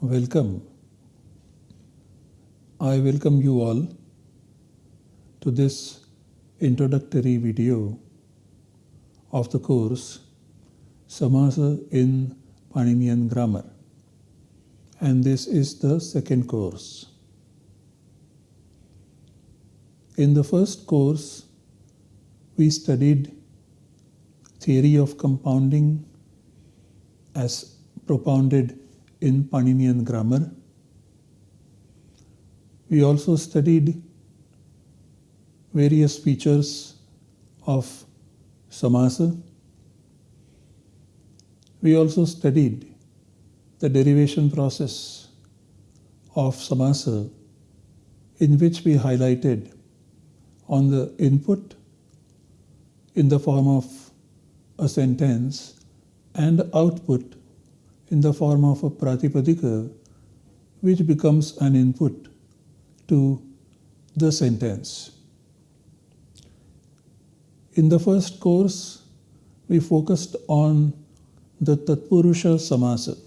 Welcome. I welcome you all to this introductory video of the course Samasa in Paninian Grammar. And this is the second course. In the first course, we studied theory of compounding as propounded in Paninian grammar. We also studied various features of samasa. We also studied the derivation process of samasa in which we highlighted on the input in the form of a sentence and output in the form of a pratipadika which becomes an input to the sentence. In the first course, we focused on the Tatpurusha Samasa.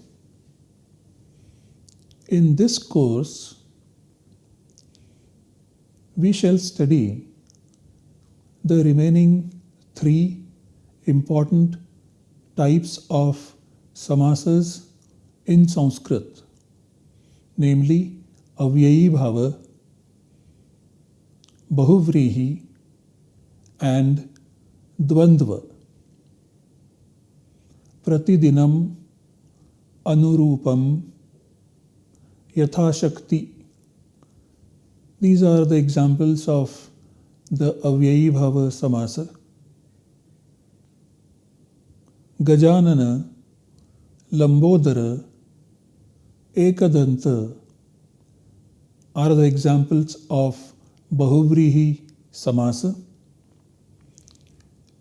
In this course, we shall study the remaining three important types of samasas in Sanskrit, namely Avyayi Bhava, Bahuvrihi, and Dvandva. Pratidinam, Anurupam, Yathashakti. These are the examples of the Avyayi Bhava Samasa. Gajanana, Lambodara, Ekadanta are the examples of Bahuvrihi Samasa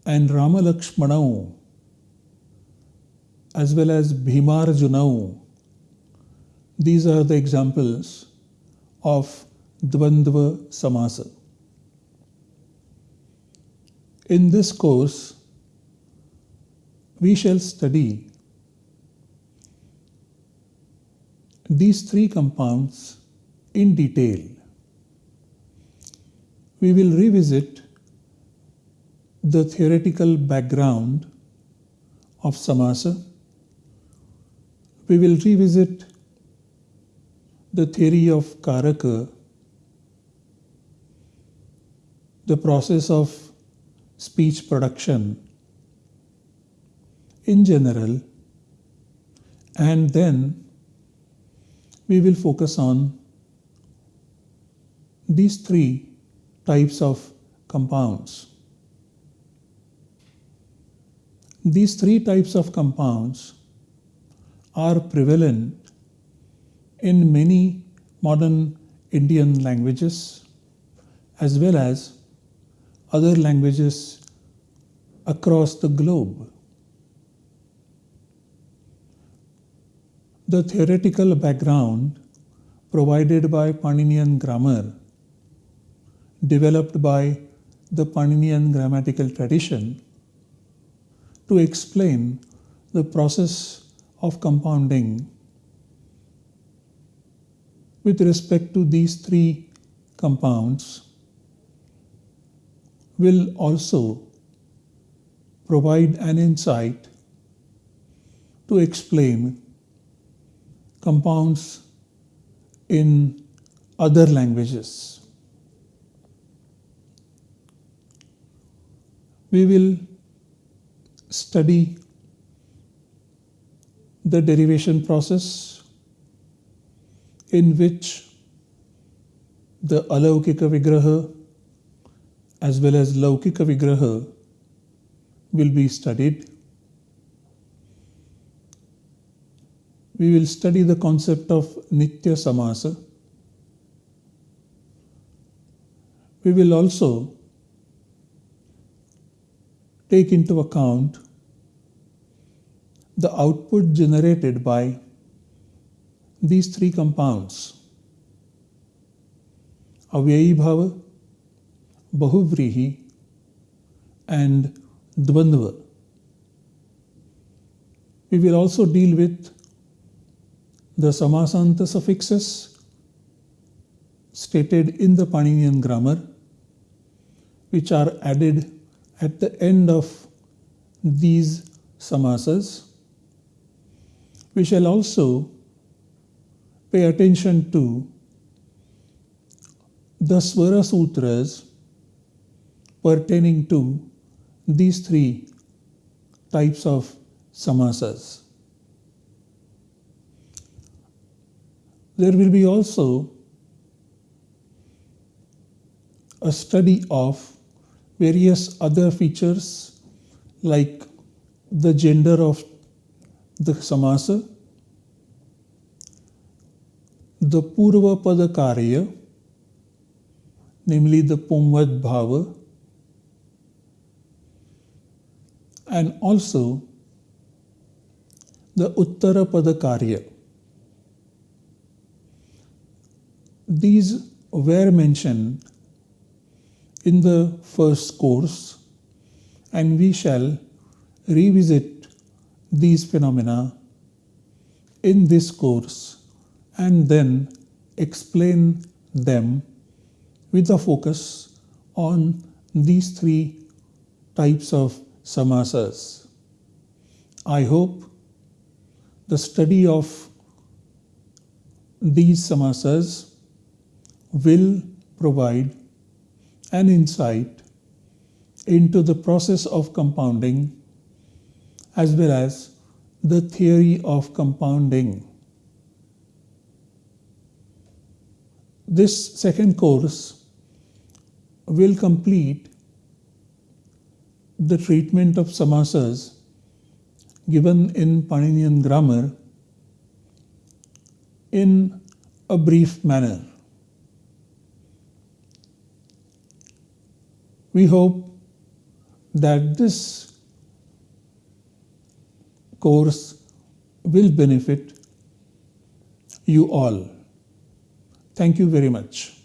and Ramalakshmanau as well as Bhimarjunau. These are the examples of Dvandva Samasa. In this course, we shall study these three compounds in detail. We will revisit the theoretical background of samasa. We will revisit the theory of karaka, the process of speech production in general, and then we will focus on these three types of compounds. These three types of compounds are prevalent in many modern Indian languages as well as other languages across the globe. The theoretical background provided by Paninian grammar, developed by the Paninian grammatical tradition, to explain the process of compounding. With respect to these three compounds will also provide an insight to explain compounds in other languages. We will study the derivation process in which the alaukika vigraha as well as laukika vigraha will be studied. We will study the concept of Nitya Samasa. We will also take into account the output generated by these three compounds Avyayi Bhava, Bahuvrihi, and Dvandva. We will also deal with the Samasanta suffixes stated in the Paninian grammar, which are added at the end of these samasas. We shall also pay attention to the Swara Sutras pertaining to these three types of samasas. There will be also a study of various other features like the gender of the samasa, the Purva Pada Karya, namely the Pumvad Bhava, and also the Uttara Pada Karya. These were mentioned in the first course and we shall revisit these phenomena in this course and then explain them with a focus on these three types of samasas. I hope the study of these samasas will provide an insight into the process of compounding as well as the theory of compounding. This second course will complete the treatment of samasas given in Paninian grammar in a brief manner. We hope that this course will benefit you all. Thank you very much.